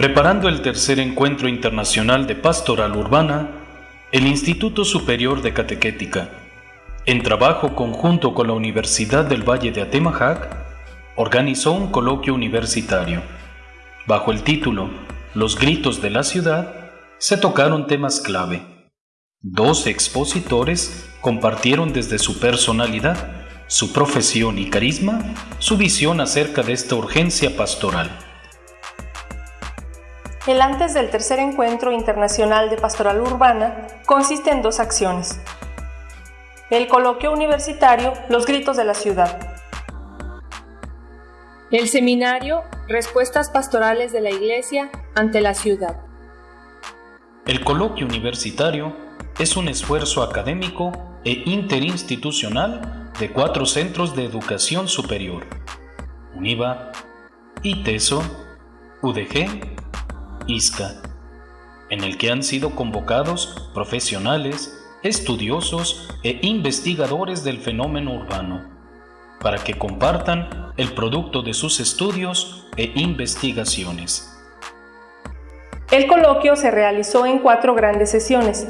Preparando el tercer encuentro internacional de pastoral urbana, el Instituto Superior de Catequética, en trabajo conjunto con la Universidad del Valle de Atemajac, organizó un coloquio universitario. Bajo el título Los gritos de la ciudad, se tocaron temas clave. Dos expositores compartieron desde su personalidad, su profesión y carisma su visión acerca de esta urgencia pastoral. El antes del tercer encuentro internacional de pastoral urbana consiste en dos acciones. El coloquio universitario Los gritos de la ciudad. El seminario Respuestas pastorales de la Iglesia ante la ciudad. El coloquio universitario es un esfuerzo académico e interinstitucional de cuatro centros de educación superior, UNIVA, ITESO, UDG ISCA, en el que han sido convocados profesionales, estudiosos e investigadores del fenómeno urbano, para que compartan el producto de sus estudios e investigaciones. El coloquio se realizó en cuatro grandes sesiones.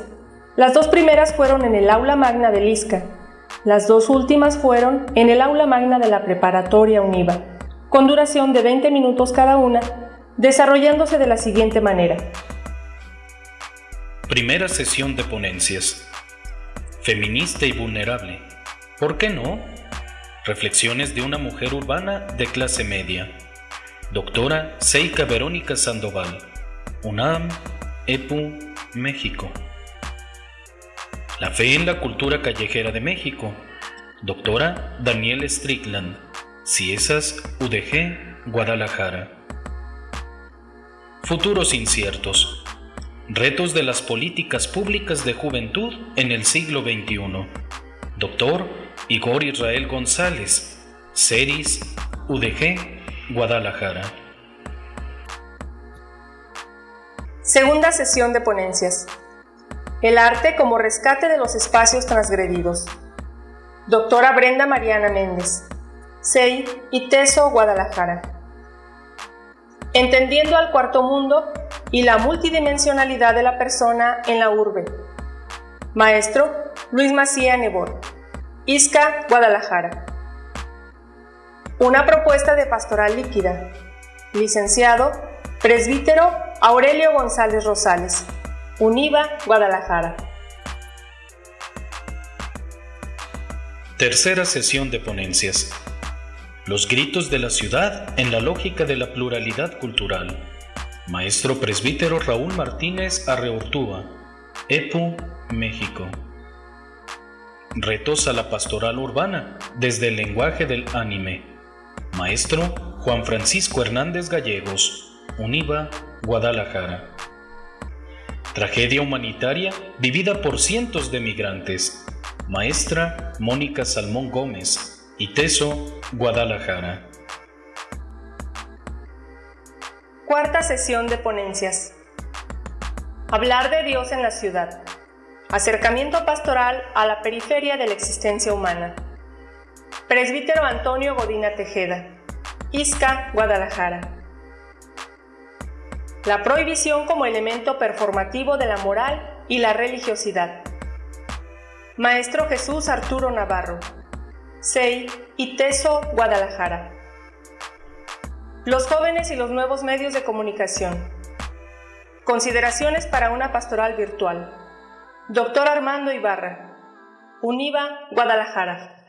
Las dos primeras fueron en el aula magna del ISCA, las dos últimas fueron en el aula magna de la preparatoria UNIVA, con duración de 20 minutos cada una desarrollándose de la siguiente manera. Primera sesión de ponencias. Feminista y vulnerable. ¿Por qué no? Reflexiones de una mujer urbana de clase media. Doctora Seika Verónica Sandoval. UNAM, EPU, México. La fe en la cultura callejera de México. Doctora Daniel Strickland. Ciesas, UDG, Guadalajara. Futuros inciertos. Retos de las políticas públicas de juventud en el siglo XXI. Doctor Igor Israel González, CERIS, UDG, Guadalajara. Segunda sesión de ponencias. El arte como rescate de los espacios transgredidos. Doctora Brenda Mariana Méndez, CEI y TESO Guadalajara entendiendo al cuarto mundo y la multidimensionalidad de la persona en la urbe. Maestro Luis Macía Nebor, Isca, Guadalajara. Una propuesta de pastoral líquida. Licenciado, presbítero Aurelio González Rosales, UNIVA, Guadalajara. Tercera sesión de ponencias. Los gritos de la ciudad en la lógica de la pluralidad cultural. Maestro presbítero Raúl Martínez Arreortúa, EPU, México. Retos a la pastoral urbana desde el lenguaje del anime. Maestro Juan Francisco Hernández Gallegos, UNIVA, Guadalajara. Tragedia humanitaria vivida por cientos de migrantes. Maestra Mónica Salmón Gómez, ITESO, Guadalajara. Cuarta sesión de ponencias. Hablar de Dios en la ciudad. Acercamiento pastoral a la periferia de la existencia humana. Presbítero Antonio Godina Tejeda. ISCA, Guadalajara. La prohibición como elemento performativo de la moral y la religiosidad. Maestro Jesús Arturo Navarro. SEI y TESO Guadalajara. Los jóvenes y los nuevos medios de comunicación. Consideraciones para una pastoral virtual. Doctor Armando Ibarra. UNIVA Guadalajara.